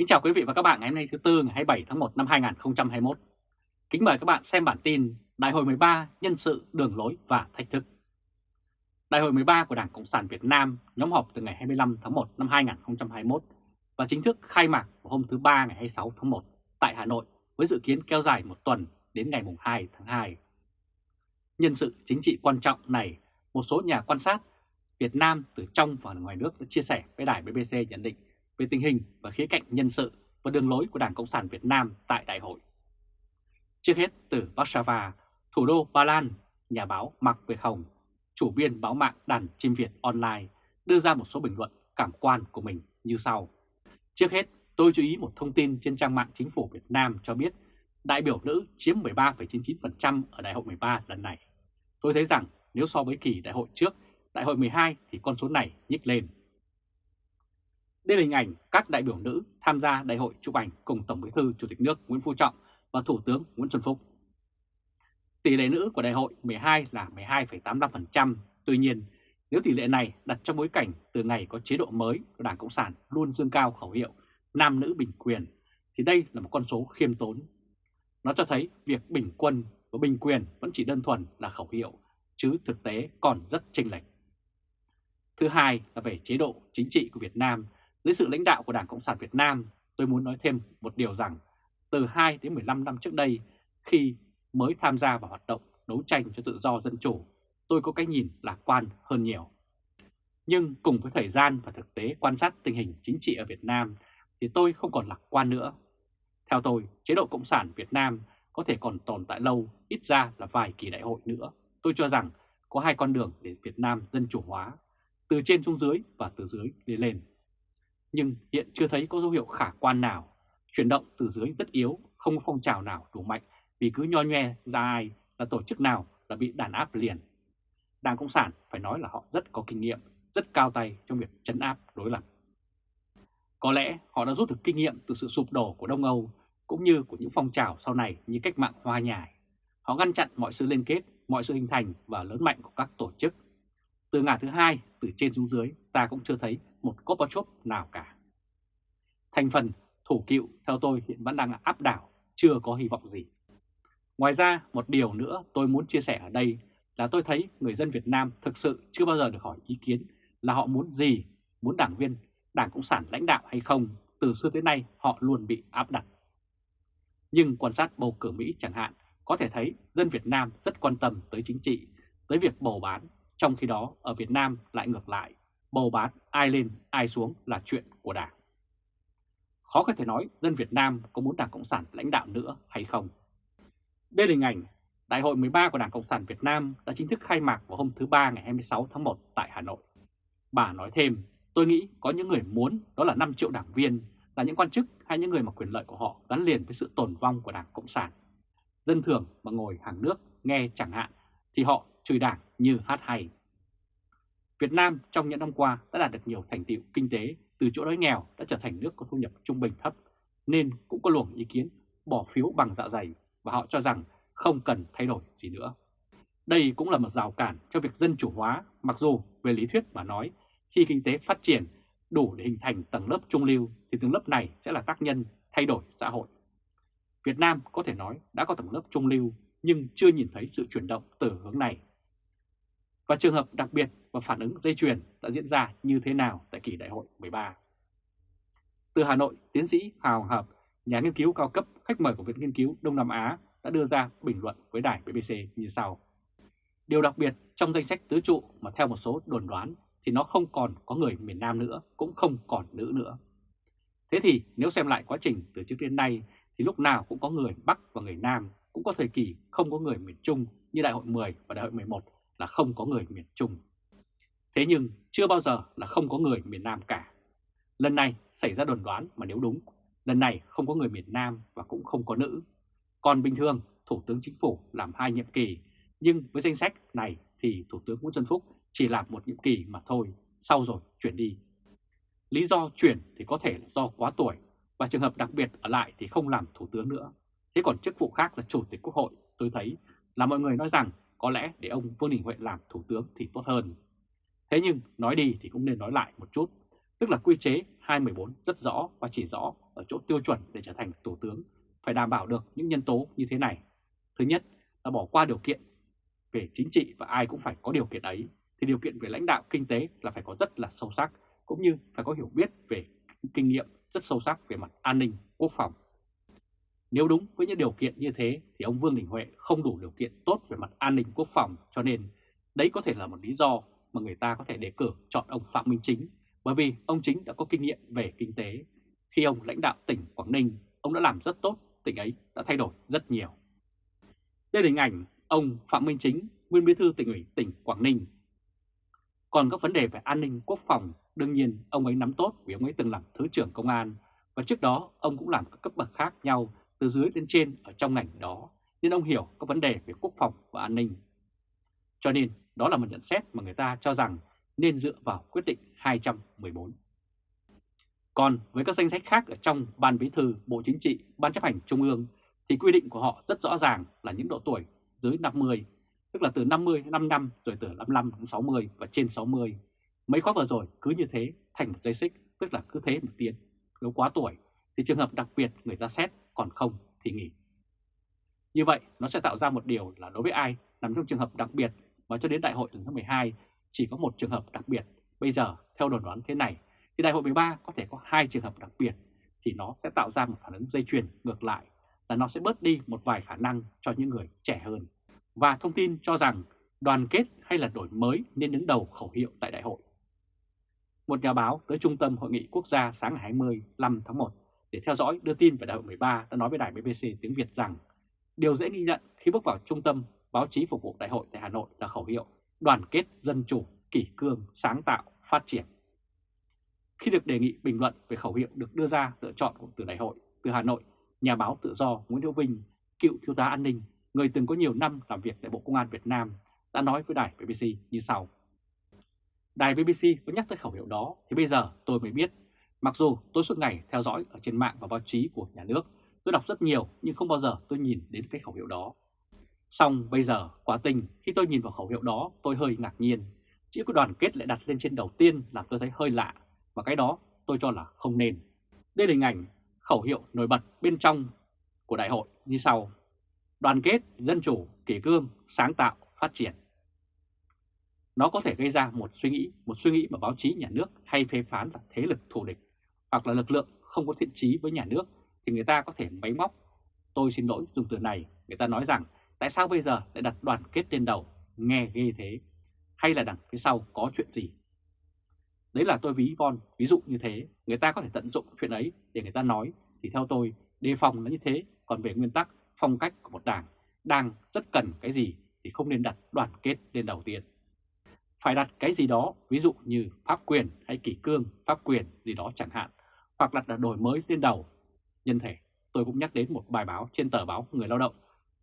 Kính chào quý vị và các bạn ngày hôm nay thứ Tư ngày 27 tháng 1 năm 2021. Kính mời các bạn xem bản tin Đại hội 13 nhân sự đường lối và thách thức. Đại hội 13 của Đảng Cộng sản Việt Nam nhóm họp từ ngày 25 tháng 1 năm 2021 và chính thức khai mạc vào hôm thứ Ba ngày 26 tháng 1 tại Hà Nội với dự kiến kéo dài một tuần đến ngày 2 tháng 2. Nhân sự chính trị quan trọng này, một số nhà quan sát Việt Nam từ trong và ngoài nước đã chia sẻ với đài BBC nhận định về tình hình và khía cạnh nhân sự và đường lối của Đảng Cộng sản Việt Nam tại đại hội. Trước hết từ Warsaw, thủ đô Ba Lan, nhà báo Mạc Việt Hồng, chủ biên báo mạng Đàn Chim Việt Online, đưa ra một số bình luận cảm quan của mình như sau. Trước hết, tôi chú ý một thông tin trên trang mạng chính phủ Việt Nam cho biết đại biểu nữ chiếm 13,99% ở đại hội 13 lần này. Tôi thấy rằng nếu so với kỳ đại hội trước, đại hội 12 thì con số này nhích lên. Đây là hình ảnh các đại biểu nữ tham gia đại hội chụp ảnh cùng Tổng Bí thư Chủ tịch nước Nguyễn Phú Trọng và Thủ tướng Nguyễn Xuân Phúc. Tỷ lệ nữ của đại hội 12 là 12,85%. Tuy nhiên, nếu tỷ lệ này đặt trong bối cảnh từ ngày có chế độ mới của Đảng Cộng sản luôn dương cao khẩu hiệu nam nữ bình quyền, thì đây là một con số khiêm tốn. Nó cho thấy việc bình quân và bình quyền vẫn chỉ đơn thuần là khẩu hiệu, chứ thực tế còn rất chênh lệch. Thứ hai là về chế độ chính trị của Việt Nam dưới sự lãnh đạo của Đảng Cộng sản Việt Nam, tôi muốn nói thêm một điều rằng từ 2 đến 15 năm trước đây, khi mới tham gia vào hoạt động đấu tranh cho tự do dân chủ, tôi có cái nhìn lạc quan hơn nhiều. Nhưng cùng với thời gian và thực tế quan sát tình hình chính trị ở Việt Nam thì tôi không còn lạc quan nữa. Theo tôi, chế độ Cộng sản Việt Nam có thể còn tồn tại lâu, ít ra là vài kỳ đại hội nữa. Tôi cho rằng có hai con đường để Việt Nam dân chủ hóa, từ trên xuống dưới và từ dưới lên lên nhưng hiện chưa thấy có dấu hiệu khả quan nào. Chuyển động từ dưới rất yếu, không có phong trào nào đủ mạnh vì cứ nho nhoe ra ai là tổ chức nào là bị đàn áp liền. Đảng Cộng sản phải nói là họ rất có kinh nghiệm, rất cao tay trong việc chấn áp đối lập. Có lẽ họ đã rút được kinh nghiệm từ sự sụp đổ của Đông Âu cũng như của những phong trào sau này như cách mạng hoa nhài. Họ ngăn chặn mọi sự liên kết, mọi sự hình thành và lớn mạnh của các tổ chức. Từ ngả thứ hai, từ trên xuống dưới, ta cũng chưa thấy một Gorbachev nào cả. Thành phần thủ cựu theo tôi hiện vẫn đang áp đảo, chưa có hy vọng gì. Ngoài ra, một điều nữa tôi muốn chia sẻ ở đây là tôi thấy người dân Việt Nam thực sự chưa bao giờ được hỏi ý kiến là họ muốn gì, muốn đảng viên, đảng Cộng sản lãnh đạo hay không, từ xưa tới nay họ luôn bị áp đặt. Nhưng quan sát bầu cử Mỹ chẳng hạn, có thể thấy dân Việt Nam rất quan tâm tới chính trị, tới việc bầu bán, trong khi đó ở Việt Nam lại ngược lại, bầu bán ai lên ai xuống là chuyện của Đảng. Khó có thể nói dân Việt Nam có muốn Đảng Cộng sản lãnh đạo nữa hay không. Đây là hình ảnh Đại hội 13 của Đảng Cộng sản Việt Nam đã chính thức khai mạc vào hôm thứ Ba ngày 26 tháng 1 tại Hà Nội. Bà nói thêm, tôi nghĩ có những người muốn đó là 5 triệu đảng viên, là những quan chức hay những người mà quyền lợi của họ gắn liền với sự tồn vong của Đảng Cộng sản. Dân thường mà ngồi hàng nước nghe chẳng hạn thì họ chửi đảng như hát hay. Việt Nam trong những năm qua đã đạt được nhiều thành tiệu kinh tế từ chỗ đói nghèo đã trở thành nước có thu nhập trung bình thấp, nên cũng có luồng ý kiến bỏ phiếu bằng dạ dày và họ cho rằng không cần thay đổi gì nữa. Đây cũng là một rào cản cho việc dân chủ hóa, mặc dù về lý thuyết mà nói, khi kinh tế phát triển đủ để hình thành tầng lớp trung lưu thì tầng lớp này sẽ là tác nhân thay đổi xã hội. Việt Nam có thể nói đã có tầng lớp trung lưu nhưng chưa nhìn thấy sự chuyển động từ hướng này. Và trường hợp đặc biệt và phản ứng dây chuyền đã diễn ra như thế nào tại kỳ đại hội 13. Từ Hà Nội, tiến sĩ Hào Hợp, nhà nghiên cứu cao cấp khách mời của Viện Nghiên cứu Đông Nam Á đã đưa ra bình luận với đài BBC như sau. Điều đặc biệt trong danh sách tứ trụ mà theo một số đồn đoán thì nó không còn có người miền Nam nữa, cũng không còn nữ nữa. Thế thì nếu xem lại quá trình từ trước đến nay thì lúc nào cũng có người Bắc và người Nam, cũng có thời kỳ không có người miền Trung như đại hội 10 và đại hội 11 là không có người miền Trung. Thế nhưng chưa bao giờ là không có người miền Nam cả. Lần này xảy ra đồn đoán mà nếu đúng, lần này không có người miền Nam và cũng không có nữ. Còn bình thường, Thủ tướng Chính phủ làm hai nhiệm kỳ, nhưng với danh sách này thì Thủ tướng Nguyễn Xuân Phúc chỉ làm một nhiệm kỳ mà thôi, sau rồi chuyển đi. Lý do chuyển thì có thể là do quá tuổi và trường hợp đặc biệt ở lại thì không làm Thủ tướng nữa. Thế còn chức vụ khác là Chủ tịch Quốc hội, tôi thấy là mọi người nói rằng có lẽ để ông Vương Đình Huệ làm Thủ tướng thì tốt hơn. Thế nhưng nói đi thì cũng nên nói lại một chút. tức là quy chế 214 rất rõ và chỉ rõ ở chỗ tiêu chuẩn để trở thành Thủ tướng phải đảm bảo được những nhân tố như thế này. Thứ nhất là bỏ qua điều kiện về chính trị và ai cũng phải có điều kiện ấy, thì điều kiện về lãnh đạo kinh tế là phải có rất là sâu sắc, cũng như phải có hiểu biết về kinh nghiệm rất sâu sắc về mặt an ninh, quốc phòng. Nếu đúng với những điều kiện như thế thì ông Vương Đình Huệ không đủ điều kiện tốt về mặt an ninh quốc phòng cho nên đấy có thể là một lý do mà người ta có thể đề cử chọn ông Phạm Minh Chính bởi vì ông Chính đã có kinh nghiệm về kinh tế. Khi ông lãnh đạo tỉnh Quảng Ninh, ông đã làm rất tốt, tỉnh ấy đã thay đổi rất nhiều. Đây là hình ảnh ông Phạm Minh Chính, nguyên bí thư tỉnh ủy tỉnh Quảng Ninh. Còn các vấn đề về an ninh quốc phòng, đương nhiên ông ấy nắm tốt vì ông ấy từng làm Thứ trưởng Công an và trước đó ông cũng làm các cấp bậc khác nhau từ dưới đến trên ở trong ngành đó, nên ông hiểu các vấn đề về quốc phòng và an ninh. Cho nên đó là một nhận xét mà người ta cho rằng nên dựa vào quyết định 214. Còn với các danh sách khác ở trong Ban Bí thư, Bộ Chính trị, Ban chấp hành Trung ương thì quy định của họ rất rõ ràng là những độ tuổi dưới 50, tức là từ 50 đến 5 năm rồi từ 55 đến 60 và trên 60. Mấy khóa vừa rồi cứ như thế thành một dây xích, tức là cứ thế một tiến. Nếu quá tuổi thì trường hợp đặc biệt người ta xét, còn không thì nghỉ. Như vậy nó sẽ tạo ra một điều là đối với ai nằm trong trường hợp đặc biệt và cho đến đại hội lần thứ 12 chỉ có một trường hợp đặc biệt. Bây giờ theo đồn đoán thế này thì đại hội 13 có thể có hai trường hợp đặc biệt thì nó sẽ tạo ra một phản ứng dây chuyền ngược lại là nó sẽ bớt đi một vài khả năng cho những người trẻ hơn. Và thông tin cho rằng đoàn kết hay là đổi mới nên đứng đầu khẩu hiệu tại đại hội. Một nhà báo tới Trung tâm Hội nghị Quốc gia sáng ngày 25 tháng 1 để theo dõi đưa tin về đại hội 13 đã nói với đài BBC tiếng Việt rằng điều dễ ghi nhận khi bước vào trung tâm báo chí phục vụ đại hội tại Hà Nội là khẩu hiệu đoàn kết dân chủ, kỷ cương, sáng tạo, phát triển. Khi được đề nghị bình luận về khẩu hiệu được đưa ra lựa chọn từ đại hội từ Hà Nội, nhà báo tự do Nguyễn Hữu Vinh, cựu thiếu tá an ninh, người từng có nhiều năm làm việc tại Bộ Công an Việt Nam, đã nói với đài BBC như sau. Đài BBC có nhắc tới khẩu hiệu đó thì bây giờ tôi mới biết, mặc dù tôi suốt ngày theo dõi ở trên mạng và báo chí của nhà nước, tôi đọc rất nhiều nhưng không bao giờ tôi nhìn đến cái khẩu hiệu đó. Xong bây giờ, quá tình, khi tôi nhìn vào khẩu hiệu đó, tôi hơi ngạc nhiên. Chữ của đoàn kết lại đặt lên trên đầu tiên làm tôi thấy hơi lạ, và cái đó tôi cho là không nên. Đây là hình ảnh khẩu hiệu nổi bật bên trong của đại hội như sau. Đoàn kết, dân chủ, kỷ cương, sáng tạo, phát triển. Nó có thể gây ra một suy nghĩ, một suy nghĩ mà báo chí nhà nước hay phê phán là thế lực thù địch, hoặc là lực lượng không có thiện trí với nhà nước, thì người ta có thể máy móc. Tôi xin lỗi dùng từ này, người ta nói rằng Tại sao bây giờ lại đặt đoàn kết lên đầu, nghe ghê thế? Hay là đằng phía sau có chuyện gì? Đấy là tôi ví von, ví dụ như thế, người ta có thể tận dụng chuyện ấy để người ta nói, thì theo tôi, đề phòng là như thế, còn về nguyên tắc, phong cách của một đảng, đang rất cần cái gì thì không nên đặt đoàn kết lên đầu tiên. Phải đặt cái gì đó, ví dụ như pháp quyền hay kỷ cương, pháp quyền gì đó chẳng hạn, hoặc là đổi mới lên đầu. Nhân thể, tôi cũng nhắc đến một bài báo trên tờ báo Người Lao động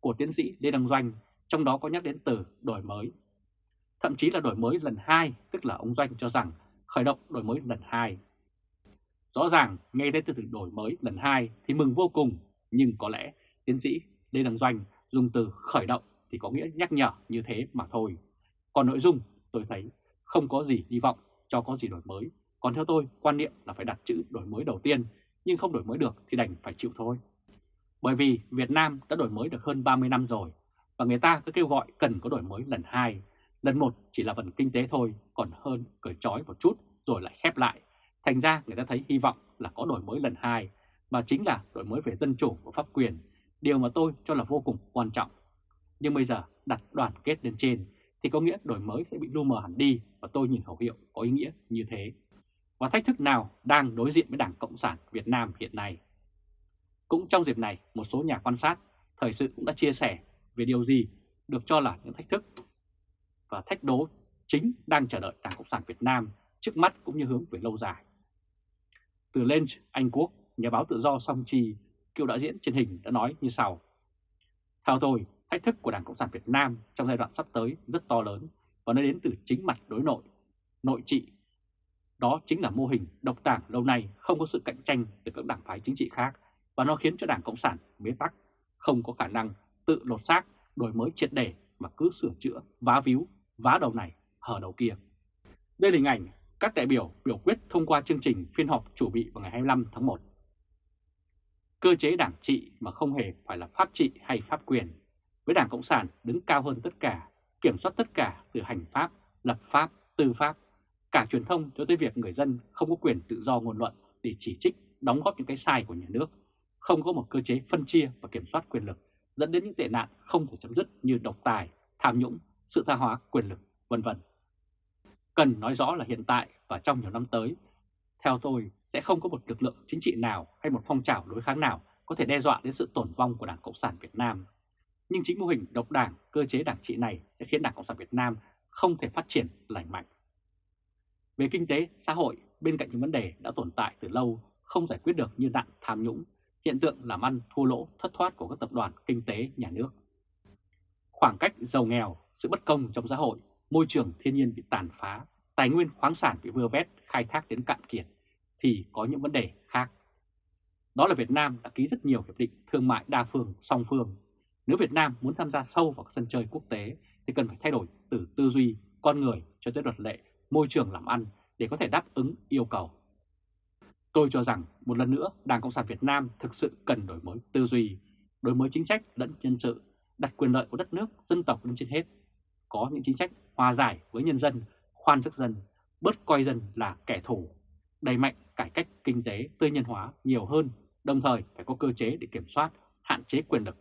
của tiến sĩ Lê Đăng Doanh, trong đó có nhắc đến từ đổi mới. Thậm chí là đổi mới lần 2, tức là ông Doanh cho rằng khởi động đổi mới lần 2. Rõ ràng nghe đến từ từ đổi mới lần 2 thì mừng vô cùng, nhưng có lẽ tiến sĩ Lê Đăng Doanh dùng từ khởi động thì có nghĩa nhắc nhở như thế mà thôi. Còn nội dung tôi thấy không có gì hy vọng cho có gì đổi mới. Còn theo tôi, quan niệm là phải đặt chữ đổi mới đầu tiên, nhưng không đổi mới được thì đành phải chịu thôi. Bởi vì Việt Nam đã đổi mới được hơn 30 năm rồi và người ta cứ kêu gọi cần có đổi mới lần hai. Lần một chỉ là phần kinh tế thôi, còn hơn cởi trói một chút rồi lại khép lại. Thành ra người ta thấy hy vọng là có đổi mới lần hai, mà chính là đổi mới về dân chủ và pháp quyền, điều mà tôi cho là vô cùng quan trọng. Nhưng bây giờ đặt đoàn kết lên trên thì có nghĩa đổi mới sẽ bị lu mờ hẳn đi và tôi nhìn khẩu hiệu có ý nghĩa như thế. Và thách thức nào đang đối diện với Đảng Cộng sản Việt Nam hiện nay? Cũng trong dịp này, một số nhà quan sát, thời sự cũng đã chia sẻ về điều gì được cho là những thách thức và thách đố chính đang chờ đợi Đảng Cộng sản Việt Nam trước mắt cũng như hướng về lâu dài. Từ Lynch, Anh Quốc, nhà báo tự do Song Chi, cựu đạo diễn truyền hình đã nói như sau. Theo tôi, thách thức của Đảng Cộng sản Việt Nam trong giai đoạn sắp tới rất to lớn và nó đến từ chính mặt đối nội, nội trị. Đó chính là mô hình độc đảng lâu nay không có sự cạnh tranh từ các đảng phái chính trị khác và nó khiến cho Đảng Cộng sản bế tắc, không có khả năng tự lột xác, đổi mới triệt đề mà cứ sửa chữa, vá víu, vá đầu này, hở đầu kia. Đây là hình ảnh các đại biểu biểu quyết thông qua chương trình phiên họp chủ bị vào ngày 25 tháng 1. Cơ chế đảng trị mà không hề phải là pháp trị hay pháp quyền, với Đảng Cộng sản đứng cao hơn tất cả, kiểm soát tất cả từ hành pháp, lập pháp, tư pháp, cả truyền thông cho tới việc người dân không có quyền tự do ngôn luận để chỉ trích, đóng góp những cái sai của nhà nước, không có một cơ chế phân chia và kiểm soát quyền lực, dẫn đến những tệ nạn không thể chấm dứt như độc tài, tham nhũng, sự tha hóa quyền lực, vân vân. Cần nói rõ là hiện tại và trong nhiều năm tới, theo tôi sẽ không có một lực lượng chính trị nào hay một phong trào đối kháng nào có thể đe dọa đến sự tổn vong của Đảng Cộng sản Việt Nam. Nhưng chính mô hình độc đảng, cơ chế đảng trị này sẽ khiến Đảng Cộng sản Việt Nam không thể phát triển lành mạnh. Về kinh tế, xã hội, bên cạnh những vấn đề đã tồn tại từ lâu không giải quyết được như nạn tham nhũng, hiện tượng làm ăn thua lỗ thất thoát của các tập đoàn kinh tế nhà nước. Khoảng cách giàu nghèo, sự bất công trong xã hội, môi trường thiên nhiên bị tàn phá, tài nguyên khoáng sản bị vơ vét, khai thác đến cạn kiệt, thì có những vấn đề khác. Đó là Việt Nam đã ký rất nhiều hiệp định thương mại đa phương, song phương. Nếu Việt Nam muốn tham gia sâu vào các sân chơi quốc tế thì cần phải thay đổi từ tư duy, con người cho tới luật lệ, môi trường làm ăn để có thể đáp ứng yêu cầu. Tôi cho rằng một lần nữa Đảng Cộng sản Việt Nam thực sự cần đổi mới tư duy, đổi mới chính sách lẫn nhân sự, đặt quyền lợi của đất nước, dân tộc lên trên hết. Có những chính sách hòa giải với nhân dân, khoan sức dân, bớt coi dân là kẻ thù, đẩy mạnh cải cách kinh tế tư nhân hóa nhiều hơn, đồng thời phải có cơ chế để kiểm soát, hạn chế quyền lực.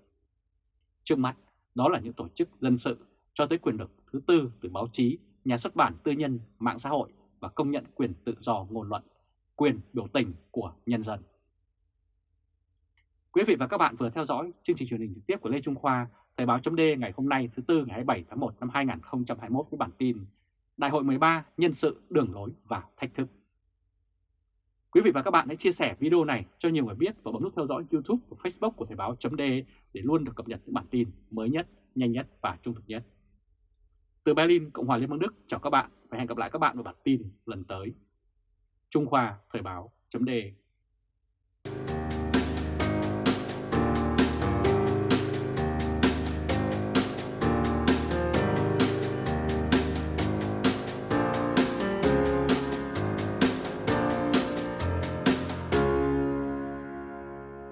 Trước mắt, đó là những tổ chức dân sự cho tới quyền lực thứ tư từ báo chí, nhà xuất bản tư nhân, mạng xã hội và công nhận quyền tự do ngôn luận, quyền biểu tình của nhân dân. Quý vị và các bạn vừa theo dõi chương trình truyền hình trực tiếp của Lê Trung Khoa, Thời báo chấm ngày hôm nay thứ Tư ngày 27 tháng 1 năm 2021 với bản tin Đại hội 13 nhân sự đường lối và thách thức. Quý vị và các bạn hãy chia sẻ video này cho nhiều người biết và bấm nút theo dõi YouTube và Facebook của Thời báo chấm để luôn được cập nhật những bản tin mới nhất, nhanh nhất và trung thực nhất. Từ Berlin, Cộng hòa Liên bang Đức, chào các bạn và hẹn gặp lại các bạn vào bản tin lần tới. Trung Khoa Thời báo.de